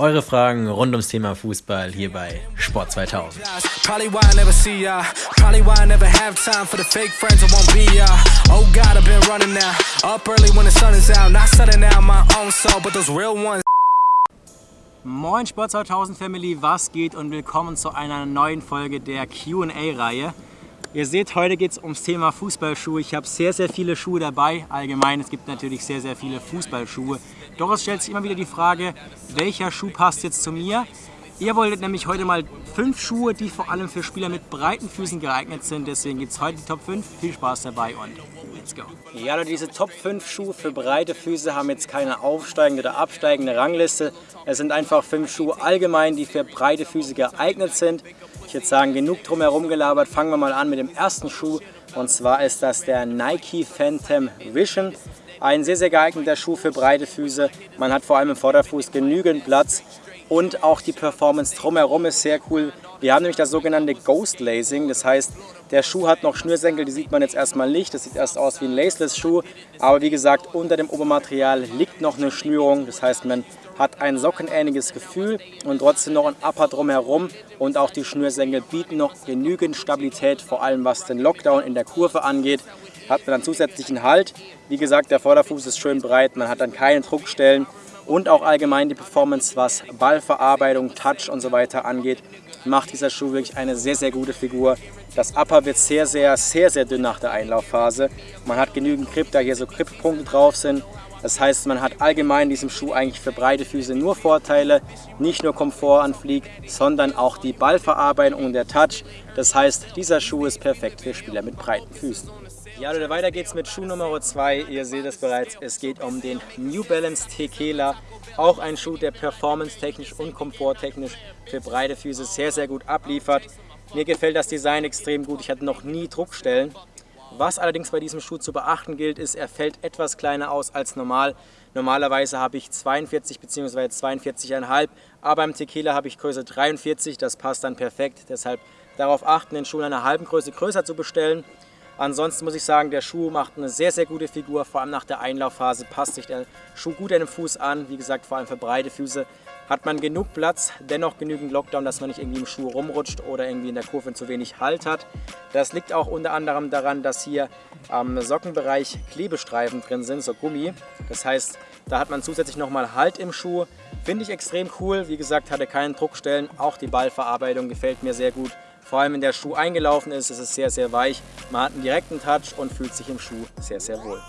Eure Fragen rund ums Thema Fußball hier bei Sport 2000. Moin Sport 2000 Family, was geht? Und willkommen zu einer neuen Folge der Q&A-Reihe. Ihr seht, heute geht es ums Thema Fußballschuhe. Ich habe sehr, sehr viele Schuhe dabei. Allgemein, es gibt natürlich sehr, sehr viele Fußballschuhe. Doch es stellt sich immer wieder die Frage, welcher Schuh passt jetzt zu mir? Ihr wolltet nämlich heute mal fünf Schuhe, die vor allem für Spieler mit breiten Füßen geeignet sind. Deswegen gibt es heute die Top 5. Viel Spaß dabei und let's go. Ja, diese Top 5 Schuhe für breite Füße haben jetzt keine aufsteigende oder absteigende Rangliste. Es sind einfach fünf Schuhe allgemein, die für breite Füße geeignet sind. Ich würde sagen, genug drum herum gelabert. Fangen wir mal an mit dem ersten Schuh. Und zwar ist das der Nike Phantom Vision. Ein sehr, sehr geeigneter Schuh für breite Füße. Man hat vor allem im Vorderfuß genügend Platz und auch die Performance drumherum ist sehr cool. Wir haben nämlich das sogenannte Ghost Lacing, das heißt, der Schuh hat noch Schnürsenkel, die sieht man jetzt erstmal nicht. Das sieht erst aus wie ein Laceless-Schuh, aber wie gesagt, unter dem Obermaterial liegt noch eine Schnürung. Das heißt, man hat ein sockenähnliches Gefühl und trotzdem noch ein Upper drumherum und auch die Schnürsenkel bieten noch genügend Stabilität, vor allem was den Lockdown in der Kurve angeht hat man dann zusätzlichen Halt. Wie gesagt, der Vorderfuß ist schön breit, man hat dann keine Druckstellen und auch allgemein die Performance, was Ballverarbeitung, Touch und so weiter angeht, macht dieser Schuh wirklich eine sehr, sehr gute Figur. Das Upper wird sehr, sehr, sehr, sehr dünn nach der Einlaufphase. Man hat genügend Grip, da hier so Grip-Punkte drauf sind. Das heißt, man hat allgemein in diesem Schuh eigentlich für breite Füße nur Vorteile, nicht nur Komfort an Flieg, sondern auch die Ballverarbeitung und der Touch. Das heißt, dieser Schuh ist perfekt für Spieler mit breiten Füßen. Ja Leute, weiter geht's mit Schuh Nummer 2. Ihr seht es bereits, es geht um den New Balance Tequila. Auch ein Schuh, der performance-technisch und komforttechnisch für breite Füße sehr, sehr gut abliefert. Mir gefällt das Design extrem gut. Ich hatte noch nie Druckstellen. Was allerdings bei diesem Schuh zu beachten gilt, ist, er fällt etwas kleiner aus als normal. Normalerweise habe ich 42 bzw. 42,5, aber im Tequila habe ich Größe 43. Das passt dann perfekt. Deshalb darauf achten, den Schuh in einer halben Größe größer zu bestellen. Ansonsten muss ich sagen, der Schuh macht eine sehr, sehr gute Figur. Vor allem nach der Einlaufphase passt sich der Schuh gut an den Fuß an. Wie gesagt, vor allem für breite Füße hat man genug Platz, dennoch genügend Lockdown, dass man nicht irgendwie im Schuh rumrutscht oder irgendwie in der Kurve zu wenig Halt hat. Das liegt auch unter anderem daran, dass hier am Sockenbereich Klebestreifen drin sind, so Gummi. Das heißt, da hat man zusätzlich nochmal Halt im Schuh. Finde ich extrem cool. Wie gesagt, hatte keinen Druckstellen. Auch die Ballverarbeitung gefällt mir sehr gut. Vor allem, wenn der Schuh eingelaufen ist, ist es sehr, sehr weich. Man hat einen direkten Touch und fühlt sich im Schuh sehr, sehr wohl.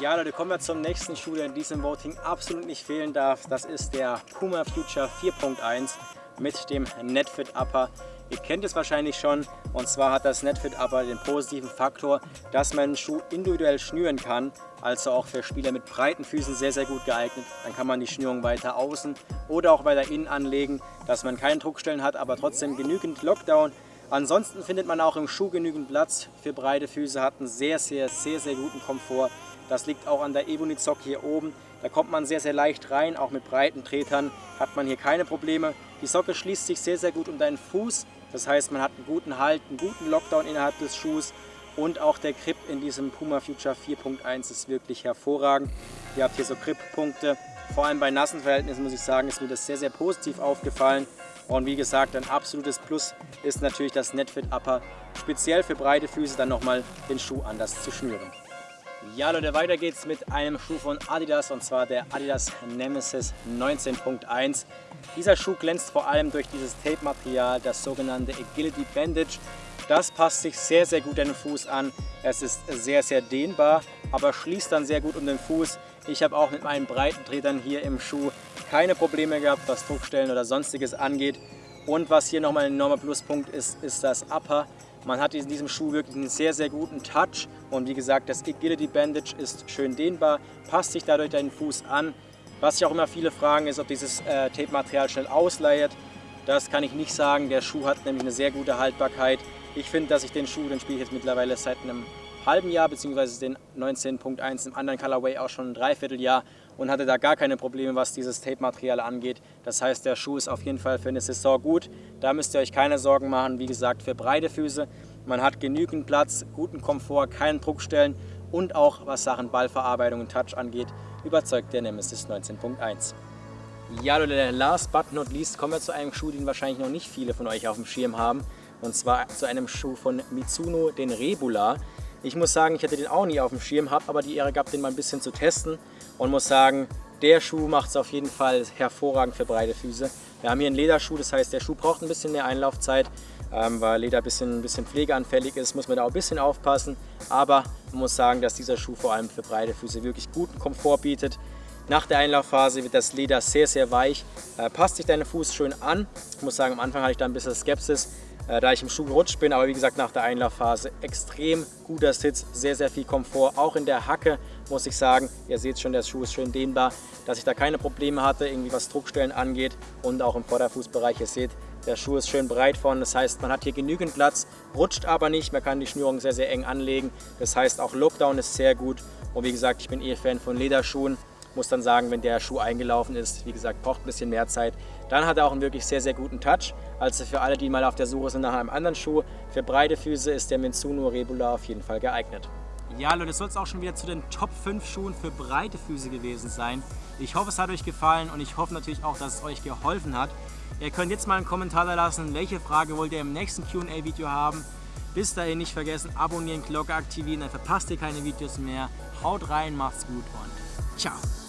Ja Leute, kommen wir zum nächsten Schuh, der in diesem Voting absolut nicht fehlen darf. Das ist der Puma Future 4.1 mit dem Netfit Upper. Ihr kennt es wahrscheinlich schon und zwar hat das Netfit Upper den positiven Faktor, dass man den Schuh individuell schnüren kann, also auch für Spieler mit breiten Füßen sehr, sehr gut geeignet. Dann kann man die Schnürung weiter außen oder auch weiter innen anlegen, dass man keine Druckstellen hat, aber trotzdem genügend Lockdown Ansonsten findet man auch im Schuh genügend Platz für breite Füße, hat einen sehr, sehr, sehr, sehr guten Komfort. Das liegt auch an der Ebonizock hier oben. Da kommt man sehr, sehr leicht rein, auch mit breiten Tretern hat man hier keine Probleme. Die Socke schließt sich sehr, sehr gut um deinen Fuß. Das heißt, man hat einen guten Halt, einen guten Lockdown innerhalb des Schuhs und auch der Grip in diesem Puma Future 4.1 ist wirklich hervorragend. Ihr habt hier so Grip-Punkte. Vor allem bei nassen Verhältnissen muss ich sagen, ist mir das sehr, sehr positiv aufgefallen. Und wie gesagt, ein absolutes Plus ist natürlich das Netfit Upper, speziell für breite Füße dann nochmal den Schuh anders zu schnüren. Ja Leute, weiter geht's mit einem Schuh von Adidas und zwar der Adidas Nemesis 19.1. Dieser Schuh glänzt vor allem durch dieses Tape-Material, das sogenannte Agility Bandage. Das passt sich sehr, sehr gut an den Fuß an. Es ist sehr, sehr dehnbar, aber schließt dann sehr gut um den Fuß. Ich habe auch mit meinen breiten Tretern hier im Schuh keine Probleme gehabt, was Druckstellen oder sonstiges angeht. Und was hier nochmal ein enormer Pluspunkt ist, ist das Upper. Man hat in diesem Schuh wirklich einen sehr, sehr guten Touch. Und wie gesagt, das Agility Bandage ist schön dehnbar, passt sich dadurch deinen Fuß an. Was sich auch immer viele fragen, ist, ob dieses äh, Tape-Material schnell ausleiert. Das kann ich nicht sagen. Der Schuh hat nämlich eine sehr gute Haltbarkeit. Ich finde, dass ich den Schuh, den spiele ich jetzt mittlerweile seit einem halben Jahr, beziehungsweise den 19.1 im anderen Colorway auch schon ein Dreivierteljahr und hatte da gar keine Probleme, was dieses Tape-Material angeht. Das heißt, der Schuh ist auf jeden Fall für eine Saison gut. Da müsst ihr euch keine Sorgen machen. Wie gesagt, für breite Füße. Man hat genügend Platz, guten Komfort, keinen Druckstellen und auch was Sachen Ballverarbeitung und Touch angeht, überzeugt der Nemesis 19.1. Ja Leute, last but not least kommen wir zu einem Schuh, den wahrscheinlich noch nicht viele von euch auf dem Schirm haben. Und zwar zu einem Schuh von Mitsuno, den Rebula. Ich muss sagen, ich hatte den auch nie auf dem Schirm, habe aber die Ehre gehabt, den mal ein bisschen zu testen. Und muss sagen, der Schuh macht es auf jeden Fall hervorragend für breite Füße. Wir haben hier einen Lederschuh, das heißt, der Schuh braucht ein bisschen mehr Einlaufzeit, ähm, weil Leder ein bisschen, ein bisschen pflegeanfällig ist, muss man da auch ein bisschen aufpassen. Aber man muss sagen, dass dieser Schuh vor allem für breite Füße wirklich guten Komfort bietet. Nach der Einlaufphase wird das Leder sehr, sehr weich. Äh, passt sich deine Fuß schön an. Ich muss sagen, am Anfang hatte ich da ein bisschen Skepsis, da ich im Schuh gerutscht bin. Aber wie gesagt, nach der Einlaufphase extrem guter Sitz, sehr, sehr viel Komfort. Auch in der Hacke muss ich sagen, ihr seht schon, der Schuh ist schön dehnbar, dass ich da keine Probleme hatte, irgendwie was Druckstellen angeht und auch im Vorderfußbereich. Ihr seht, der Schuh ist schön breit vorne, das heißt, man hat hier genügend Platz, rutscht aber nicht, man kann die Schnürung sehr, sehr eng anlegen. Das heißt, auch Lockdown ist sehr gut und wie gesagt, ich bin eh Fan von Lederschuhen. Muss dann sagen, wenn der Schuh eingelaufen ist, wie gesagt, braucht ein bisschen mehr Zeit, dann hat er auch einen wirklich sehr, sehr guten Touch. Also für alle, die mal auf der Suche sind nach einem anderen Schuh, für breite Füße ist der Mitsuno Rebula auf jeden Fall geeignet. Ja Leute, das soll es auch schon wieder zu den Top 5 Schuhen für breite Füße gewesen sein. Ich hoffe, es hat euch gefallen und ich hoffe natürlich auch, dass es euch geholfen hat. Ihr könnt jetzt mal einen Kommentar da lassen, welche Frage wollt ihr im nächsten Q&A-Video haben. Bis dahin nicht vergessen, abonnieren, Glocke aktivieren, dann verpasst ihr keine Videos mehr. Haut rein, macht's gut und ciao.